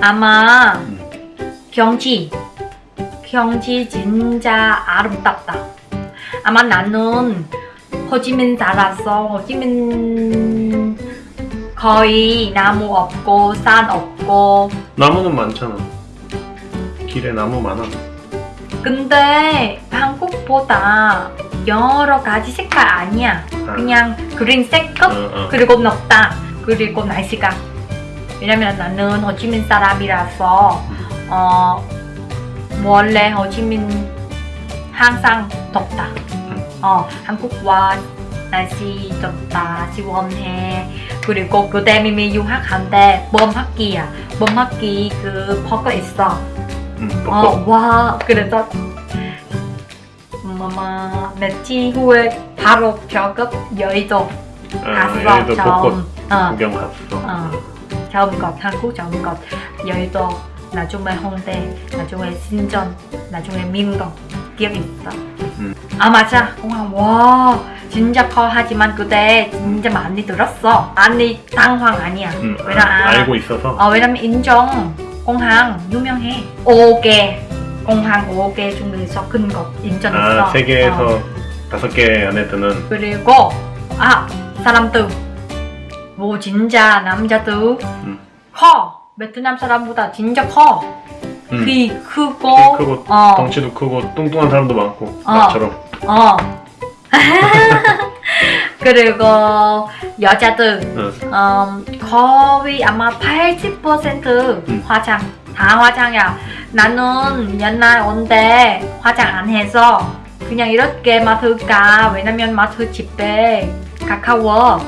아마 경치 경치 진짜 아름답다 아마 나는 호지민 살았어 호지민 거의 나무 없고 산 없고 나무는 많잖아. 길에 나무 많아. 근데 한국보다 여러 가지 색깔 아니야. 아, 그냥 그린색 끝 어, 어. 그리고 녹다. 그리고 날씨가. 왜냐면 나는 호치민 사람이라서 어 원래 호치민 항상 덥다. 어 한국과 날씨 덥다 시원해. 그리고 그때 미미 유학한데 봄 학기야. 봄 학기 그 버거 있어. 응, 어, 벚꽃. 와 그래서 엄마 며칠 후에 바로 겨급 여의도 아, 갔어 여기도 벚꽃 처음 어, 구경 갔어. 어, 것 한국 것 여의도 나중에 홍대 나중에 신전 나중에 민동 기억 있어? 음. 아 맞아. 공항 와 진짜 커 하지만 그때 진짜 많이 들었어. 아니 당황 아니야. 응, 왜냐 아, 알고 있어서. 어, 왜냐면 인정 공항 유명해. 5개 공항 5개 중에서 큰것 인정했어 아, 세계에서 어. 다섯 개 안에 드는. 그리고 아 사람들 뭐 진짜 남자들 음. 커 베트남 사람보다 진짜 커 응. 귀 크고 키 크고 어, 덩치도 크고 뚱뚱한 사람도 많고 어. 나처럼. 어. 그리고 여자들 응. 음, 거의 아마 80% 음. 화장 다 화장이야 나는 옛날 온데 화장 안 해서 그냥 이렇게 가 왜냐면 마트 집에 가까워.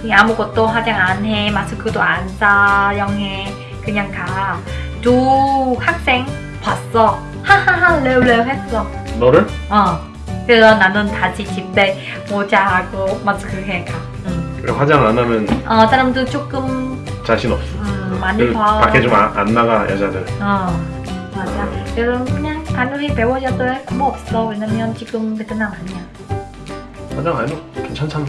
그냥 아무것도 화장 안 해. 마스크도 안 사용해. 그냥 가 두 학생 봤어. 하하하 레우레우 했어. 너를? 어. 그래서 나는 다시 집에 모자하고 마스크 해가. 응. 그래, 화장 안 하면 어 사람들 조금 자신 없어. 음, 많이 그리고 봐 밖에 좀 안 나가 여자들. 어 맞아 그래서 그냥 간호히 배워줘도 뭐 없어 왜냐면 지금 베트남 아니야 화장 안 해도 괜찮잖아.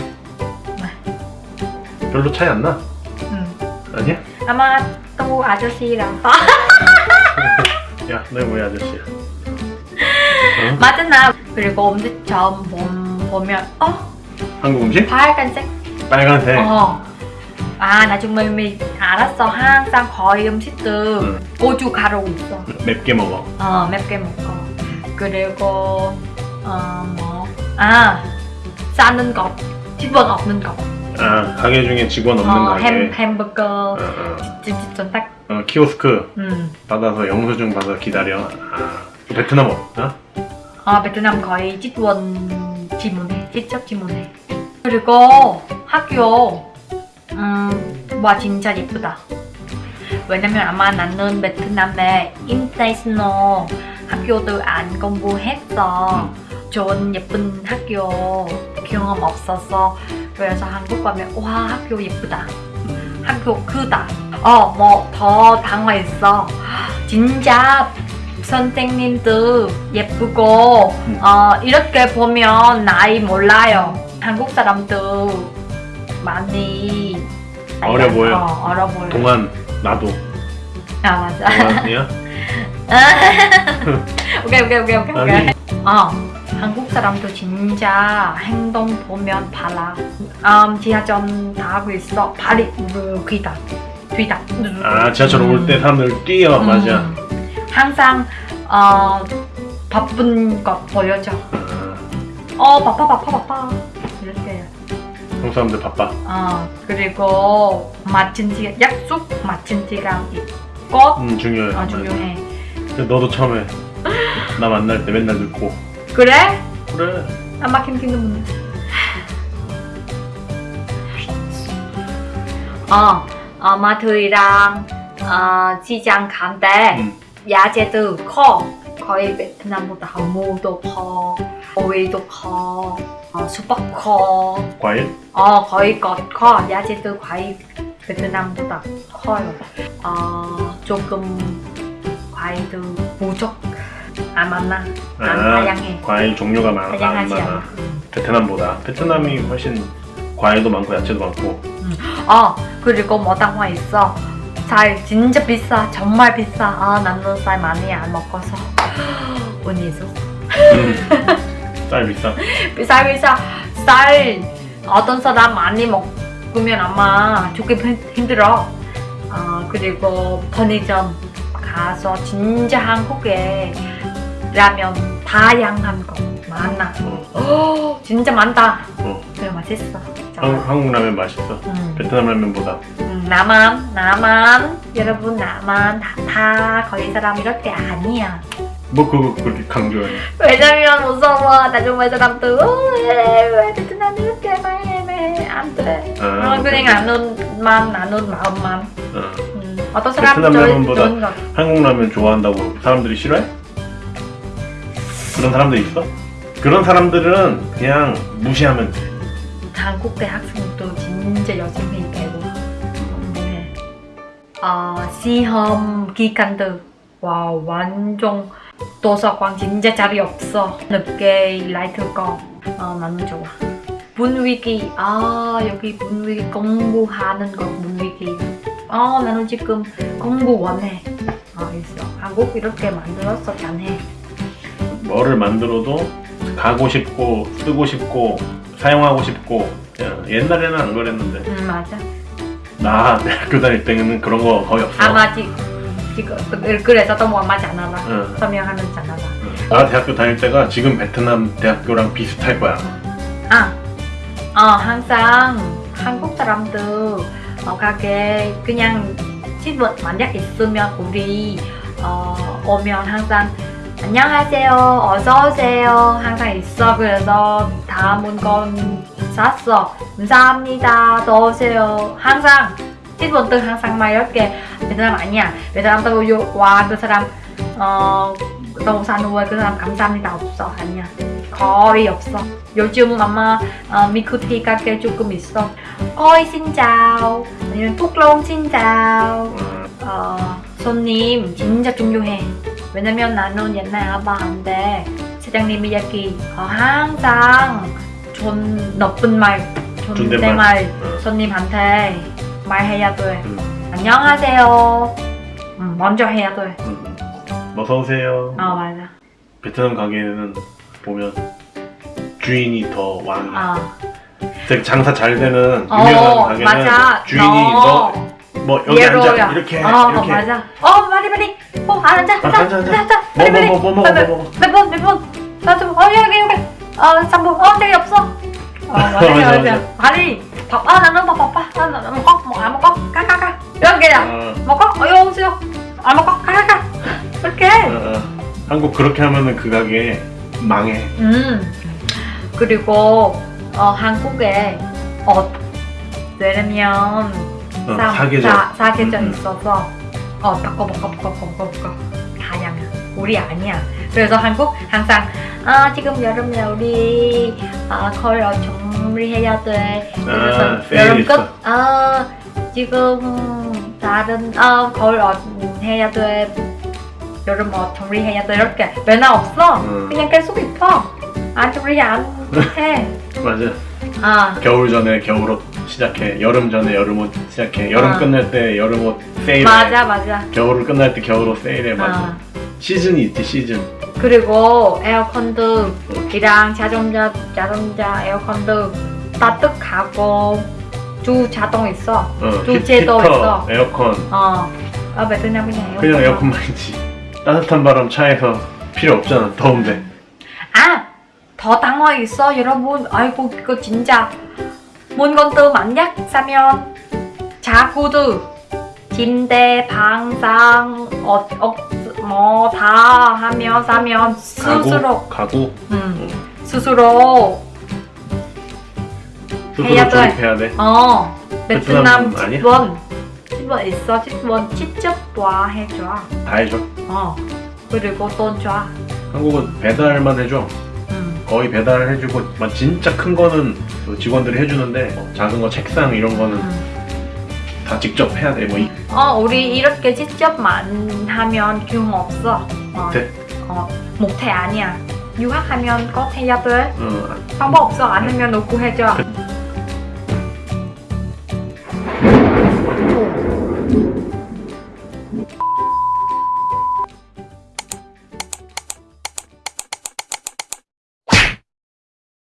별로 차이 안 나? 응. 아니야? 아마 또 아저씨랑 야, 뭐야 아저씨야? 어? 맞아 나 그리고 음식점 보- 보면 어 한국 음식? 빨간색 빨간색. 어. 아 나중에 미 알았어 항상 거의 음식들 응. 고주 가루 있어 맵게 먹어. 어 맵게 먹고 그리고 어뭐아 싸는 것 직원 없는 것 아, 가게 중에 직원 없는 어, 가게. 햄, 햄버거 어, 어. 찜찜찜 딱 어, 키오스크 음. 받아서 영수증 받아 기다려. 아, 베트남 없나? 아 베트남 거의 직원 지문해 직접 지문해 그리고 학교 음 와 진짜 예쁘다. 왜냐면 아마 나는 베트남에 인터내셔널 학교도 안 공부했어. 좋은 예쁜 학교 경험 없어서. 그래서 한국 가면 와 학교 예쁘다. 학교 크다. 어 뭐 더 당황했어. 진짜 선생님들 예쁘고 음. 어 이렇게 보면 나이 몰라요. 한국 사람들 많이 어려 보여. 어, 어려 보여 동안 나도. 아 맞아. 동안이야? 오케이 오케이 오케이 오케이 아니. 어 한국 사람도 진짜 행동 보면 발라. 음, 지하철 타고 있어. 발이 귀다 귀다 아 지하철 올때 사람들 뛰어 음. 맞아. 항상 어 바쁜 것 보여줘. 아, 어 바빠 바빠 바빠. 이렇게 한국 사람들 바빠. 어 그리고 맞춘 시간 약속 맞춘 시간 꼭음 중요해. 어, 중요해 너도 처음에 나 만날 때 맨날 늦고. 그래? 그래. 안 막힌 핑계문 어, 어 마트랑 어, 시장 간때 음. 야채도 커 거의 베트남보다 무도 커 오이도 커 어, 수박 커 과일? 어, 거의 것 커. 야채도 과일 베트남보다 커요. 어, 조금 과일도 부족. 안 많나? 안 아, 다양해. 과일 종류가 많아. 안 다양하지 많아. 않아. 음. 베트남보다. 베트남이 훨씬 과일도 많고 야채도 많고 어 그리고 뭐당화 있어 쌀 진짜 비싸 정말 비싸 아 나는 쌀 많이 안 먹어서 운이죠 음. 쌀 비싸 비싸 비싸 쌀 어떤 사람 많이 먹으면 아마 힘- 힘들어. 아 그리고 편의점 가서 진짜 한국에 라면 다양한 거 많아. 어. 오, 진짜 많다. 어. 그래 맛있어. 한국, 한국 라면 맛있어? 음. 베트남 라면보다? 음, 나만 나만. 여러분 나만 다, 다 거기 사람 이렇게 아니야 뭐 그거 그렇게 강조해? 왜냐면 무서워. 나중에 사람들 왜, 왜 베트남 이렇게 말해 안 돼? 아, 어, 그냥 나눈만 나눈 마음만. 어. 음, 어떤 사람 베트남 라면보다 한국 라면 좋아한다고 사람들이 싫어해? 그런 사람들 있어? 그런 사람들은 그냥 무시하면 돼. 한국 대학생도 진짜 열심히 배고 공부해 어, 시험 기간도 와 완전 도서관 진짜 자리 없어. 늦게 라이트 거 어, 나는 좋아. 분위기. 아 여기 분위기 공부하는 거 분위기. 어 나는 지금 공부 원해. 아 있어. 한국 이렇게 만들었어 잘해. 뭐를 만들어도 가고 싶고 쓰고 싶고 사용하고 싶고. 옛날에는 안 그랬는데. 음 맞아. 나 대학교 다닐 때는 그런 거 거의 없어. 아마 지, 지금 그래서 또 뭐맞지 않아 봐 응. 설명하는 봐 응. 나 대학교 다닐 때가 지금 베트남 대학교랑 비슷할 거야. 아, 어, 항상 한국 사람들 어, 가게 그냥 집은 만약 있으면 우리 어, 오면 항상 안녕하세요, 어서 오세요. 항상 있어. 그래서 다 물건 샀어. 감사합니다, 또 오세요. 항상 집은들 항상 막 이렇게 베트남 아니야 베트남도 와그 사람 어 너무 사누에 그 사람 감사합니다 없어 아니야 거의 없어. 요즘 아마 어, 미쿠티 가게 조금 있어. xin chào, 아니면 톡롱 chào. 어, 어, 손님 진짜 중요해. 왜냐면 나는 옛날 알바한데 사장님 이야기 어, 항상 존 나쁜 말, 존댓말. 손님한테 말해야 돼. 음, 안녕하세요. 음, 먼저 해야 돼. 음. 어서 오세요 어 맞아. 베트남 가게는 보면 주인이 더 어. 되게 장사 잘 되는 어, 유명한 가게는 맞아. 주인이 너. 너뭐 여기. 앉아 이렇게 어, 이렇게 맞아. 어, 빨리 빨리. 어, 앉아, 앉아, 아, 앉아, 앉아, 앉아. 앉아. 뭐, 빨리 빨리. 뭐, 뭐, 뭐 빨리, 뭐 먹어. 몇 번, 몇 번. 나 좀, 어, 여기, 여기. 어, 3번. 어, 저기 없어. 어, 맞아. 맞아. 빨리. 밥, 아, 나는 밥, 바빠. 아, 나, 나 먹어, 먹어, 안 먹어. 가, 가, 가. 여기야. 어, 먹어? 어, 여기 오세요. 안 먹어? 가, 가, 가. 이렇게. 어, 어. 한국 그렇게 하면은 그 가게 망해 음. 그리고, 어, 한국에, 어, 왜냐면, 어, 사- 사계절 사, 사계절 음, 음. 있어서 어 바꿔 바꿔 바꿔 바꿔 바꿔 다양해 우리 아니야 그래서 한국 항상 아 지금 여름에 우리 아 거의 어, 정리해야 돼. 그래서 아, 세일 여름 있어. 끝아 지금 다른 아 어, 해야 돼. 여름 어 정리해야 돼. 이렇게. 맨날 없어? 음. 그냥 계속 입어. 안 정리 안 해 맞아. 아. 겨울 전에 겨울옷 시작해. 여름 전에 여름옷 시작해. 여름 아. 끝날 때 여름옷 세일해. 맞아 맞아. 겨울 끝날 때 겨울옷 세일해. 맞아. 아. 시즌이 있지 시즌 그리고 에어컨도 이랑 자동차 자동차 에어컨도 따뜻하고 두 자동 있어. 어, 히터, 있어. 에어컨 어. 아 베트남 그냥 에어컨. 그냥 에어컨만 있지 따뜻한 바람 차에서 필요 없잖아 더운데 아! 더 당황 있어 여러분. 아이고 이거 진짜 물건도 만약 사면 자구도 침대, 방상, 어, 어, 뭐 다 하면 사면 스스로. 가구. 가구 음, 스스로 스스로 해야 돼. 조립해야 돼? 어. 베트남 베트남? 집원. 집원 있어? 집원 직접 와 해줘? 다 해줘. 어. 그리고 돈 줘. 한국은 배달만 해줘. 음. 거의 배달을 해주고 막 진짜 큰 거는 그 직원들이 해주는데 어, 작은 거 책상 이런 거는 음. 다 직접 해야 돼. 뭐 이- 어 우리 이렇게 직접만 하면 기운 없어. 어, 못해? 어 못해 아니야. 유학하면 꼭 해야 돼. 어, 방법 없어 안 하면 누구 해줘.